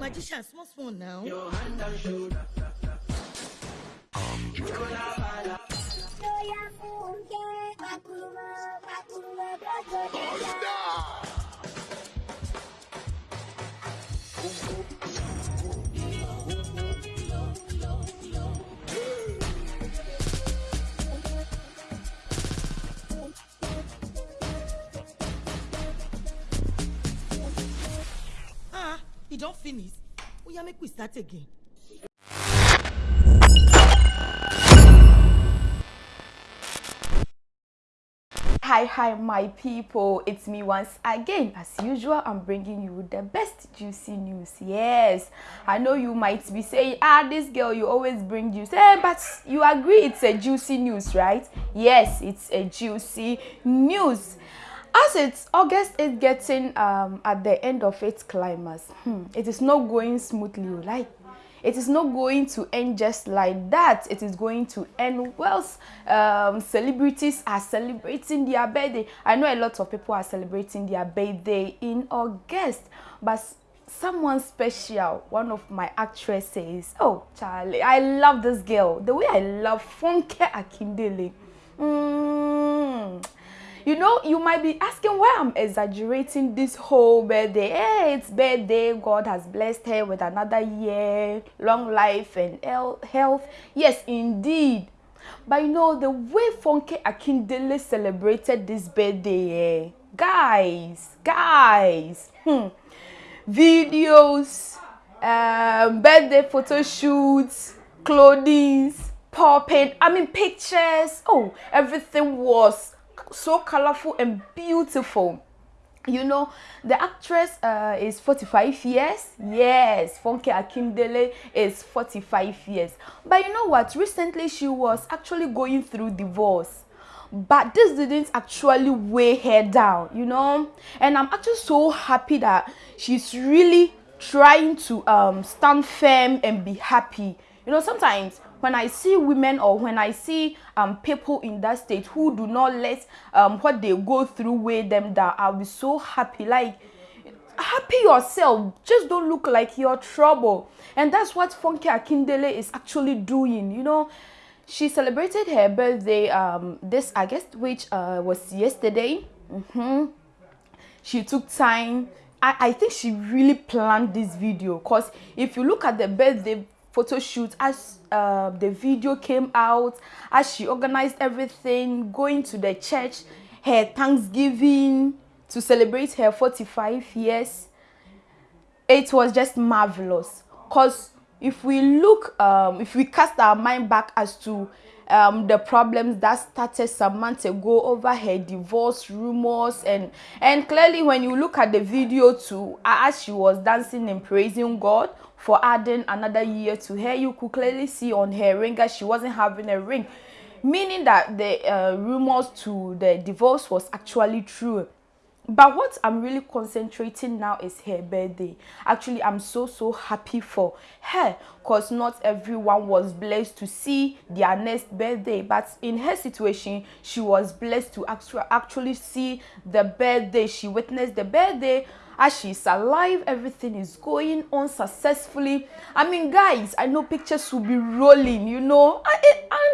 Magician, small small now. Ah, finish. Make we start again. Hi, hi, my people. It's me once again. As usual, I'm bringing you the best juicy news. Yes, I know you might be saying, ah, this girl, you always bring juice. Eh, but you agree it's a juicy news, right? Yes, it's a juicy news. As it's August is getting um, at the end of its climax, hmm, it is not going smoothly, like. It is not going to end just like that. It is going to end whilst um, celebrities are celebrating their birthday. I know a lot of people are celebrating their birthday in august but someone special one of my actresses. Oh charlie i love this girl. The way i love funke akindele. Mm. You know you might be asking why i'm exaggerating this whole birthday? Hey it's birthday. God has blessed her with another year long life and health. Yes indeed. But you know the way funke akindele celebrated this birthday eh, guys guys hmm, videos um, birthday photo shoots clothing popping i mean pictures. Oh everything was so colorful and beautiful. You know the actress uh, is 45 years? Yes. Funke akindele is 45 years. But you know what? Recently she was actually going through divorce. But this didn't actually weigh her down you know? And i'm actually so happy that she's really trying to um, stand firm and be happy. You know sometimes when I see women or when I see um, people in that state who do not let um, what they go through weigh them down, I'll be so happy. Like, happy yourself. Just don't look like you're trouble. And that's what Funke Akindele is actually doing, you know. She celebrated her birthday um, this August, which uh, was yesterday. Mm -hmm. She took time. I, I think she really planned this video because if you look at the birthday photo shoot as uh, the video came out as she organized everything going to the church her thanksgiving to celebrate her 45 years. It was just marvelous. Because if we look um, if we cast our mind back as to um, the problems that started some months ago over her divorce rumors and and clearly when you look at the video too as she was dancing and praising god for adding another year to her. You could clearly see on her ring that she wasn't having a ring meaning that the uh, rumors to the divorce was actually true. But what i'm really concentrating now is her birthday. Actually i'm so so happy for her because not everyone was blessed to see their next birthday. But in her situation she was blessed to actually see the birthday. She witnessed the birthday as she's alive everything is going on successfully. I mean guys i know pictures will be rolling you know.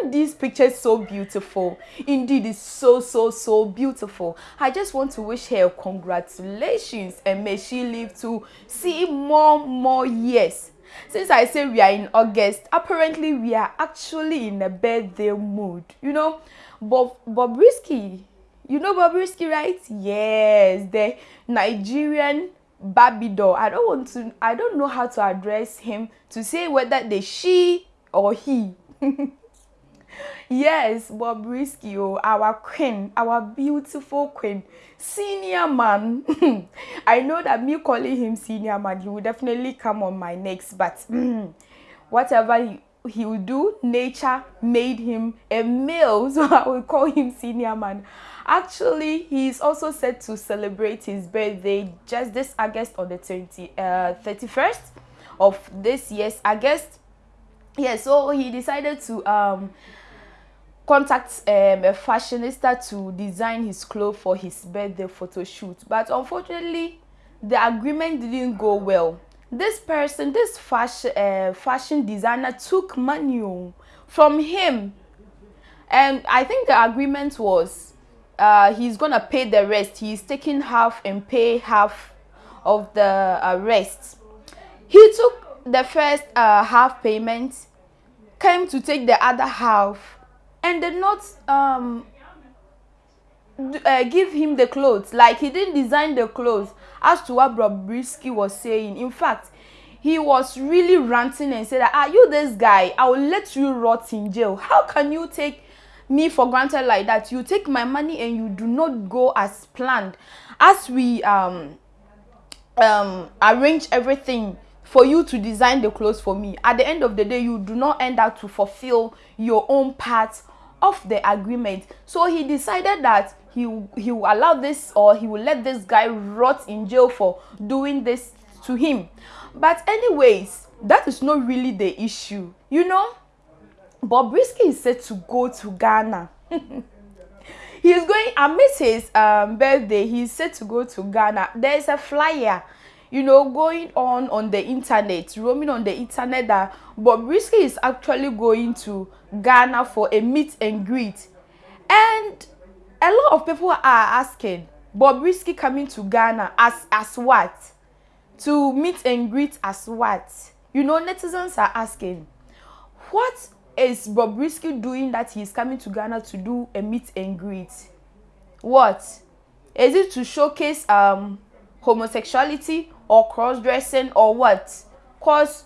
And these pictures so beautiful. Indeed it's so so so beautiful. I just want to wish her congratulations and may she live to see more more years. Since i say we are in august apparently we are actually in a birthday mood you know. Bob bobrisky you know bobrisky right? Yes the nigerian barbie doll i don't want to i don't know how to address him to say whether the she or he. Yes bobrisky oh our queen our beautiful queen senior man. I know that me calling him senior man he will definitely come on my next but whatever he, he will do nature made him a male so i will call him senior man actually he is also set to celebrate his birthday just this august on the 20 uh 31st of this year's august yeah so he decided to um contact um, a fashionista to design his clothes for his birthday photo shoot. But unfortunately, the agreement didn't go well. This person, this fashion uh, fashion designer, took money from him, and I think the agreement was uh, he's gonna pay the rest. He's taking half and pay half of the uh, rest. He took the first uh, half payment, came to take the other half, and did not um, uh, give him the clothes. Like he didn't design the clothes as to what Bobrisky was saying. In fact, he was really ranting and said, Are you this guy? I will let you rot in jail. How can you take me for granted like that? You take my money and you do not go as planned. As we um um arrange everything for you to design the clothes for me. At the end of the day, you do not end up to fulfill your own part of the agreement. So he decided that he he will allow this or he will let this guy rot in jail for doing this to him. But anyways, that is not really the issue. You know, Bobrisky is set to go to Ghana. he's going amidst his um, birthday. He's set to go to Ghana. There is a flyer you know, going on on the internet, roaming on the internet that Bobrisky is actually going to Ghana for a meet and greet. And a lot of people are asking, Bobrisky coming to Ghana as as what? To meet and greet as what? You know, netizens are asking, what is Bobrisky doing that he's coming to Ghana to do a meet and greet? What? Is it to showcase um homosexuality or cross-dressing or what? Cause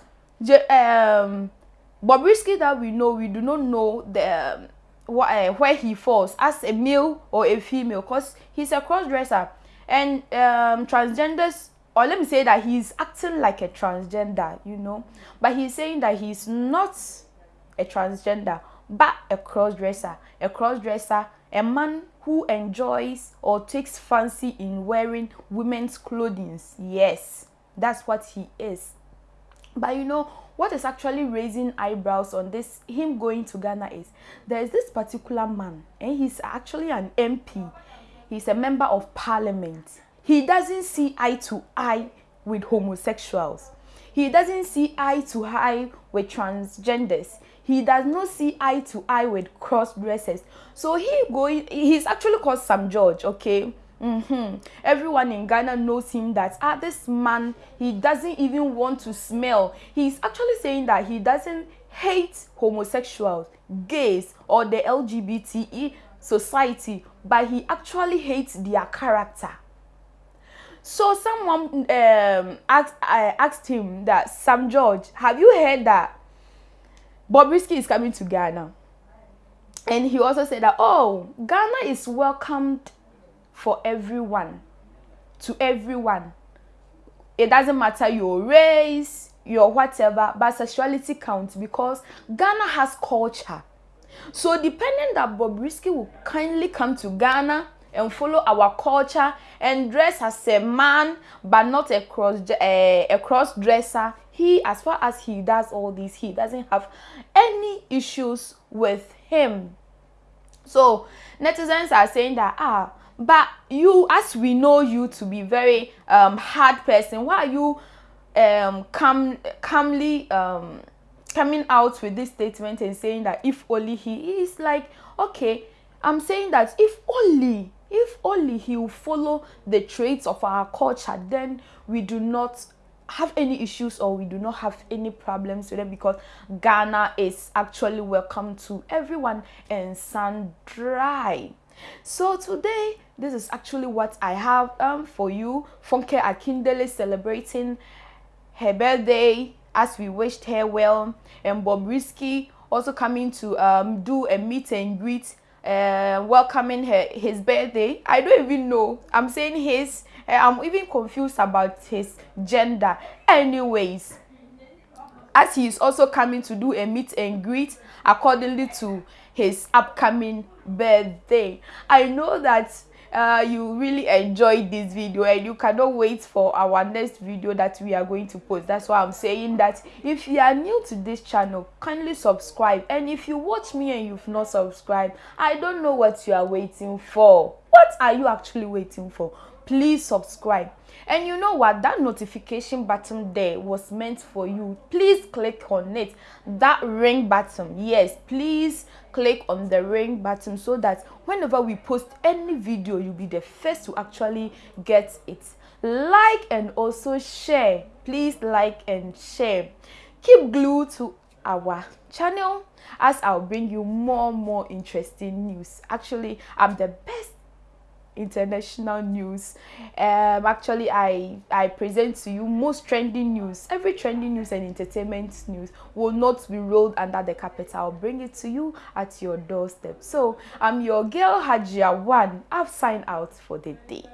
um Bobrisky that we know, we do not know the um, uh, where he falls as a male or a female because he's a cross-dresser and um, transgenders or let me say that he's acting like a transgender you know but he's saying that he's not a transgender but a cross-dresser. A cross-dresser a man who enjoys or takes fancy in wearing women's clothing. Yes that's what he is. But you know what is actually raising eyebrows on this him going to ghana is there is this particular man and he's actually an mp he's a member of parliament. He doesn't see eye to eye with homosexuals. He doesn't see eye to eye with transgenders he does not see eye to eye with cross dressers so he going he's actually called sam george okay Mm-hmm. Everyone in Ghana knows him that ah this man he doesn't even want to smell. He's actually saying that he doesn't hate homosexuals, gays, or the LGBTE society, but he actually hates their character. So someone um, asked, uh, asked him that Sam George, have you heard that Bobrisky is coming to Ghana? And he also said that oh, Ghana is welcomed for everyone to everyone it doesn't matter your race your whatever but sexuality counts because ghana has culture so depending that bobrisky will kindly come to ghana and follow our culture and dress as a man but not a cross uh, a cross he as far as he does all this he doesn't have any issues with him. So netizens are saying that ah but you as we know you to be very um, hard person why are you um, calm, calmly um, coming out with this statement and saying that if only he is like okay i'm saying that if only if only he will follow the traits of our culture then we do not have any issues or we do not have any problems with them because ghana is actually welcome to everyone and sun dry. So today this is actually what i have um, for you. Funke akindele celebrating her birthday as we wished her well. And Bob bobrisky also coming to um, do a meet and greet uh, welcoming her his birthday. I don't even know. I'm saying his uh, i'm even confused about his gender. Anyways as he is also coming to do a meet and greet accordingly to his upcoming birthday. I know that uh, you really enjoyed this video and you cannot wait for our next video that we are going to post. That's why i'm saying that if you are new to this channel kindly subscribe. And if you watch me and you've not subscribed i don't know what you are waiting for. What are you actually waiting for please subscribe. And you know what? That notification button there was meant for you. Please click on it. That ring button yes please click on the ring button so that whenever we post any video you'll be the first to actually get it. Like and also share. Please like and share. Keep glued to our channel as i'll bring you more more interesting news. Actually i'm the best international news. Um actually i i present to you most trending news. Every trending news and entertainment news will not be rolled under the carpet. I'll bring it to you at your doorstep. So i'm your girl hajia one i've signed out for the day